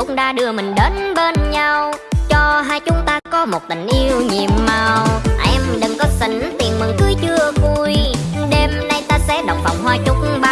phúc đã đưa mình đến bên nhau. Cho hai chúng ta có một tình yêu nhiệm màu. Em đừng có xỉn, tiền mừng cưới chưa vui. Đêm nay ta sẽ đọc phòng hoa chúc ba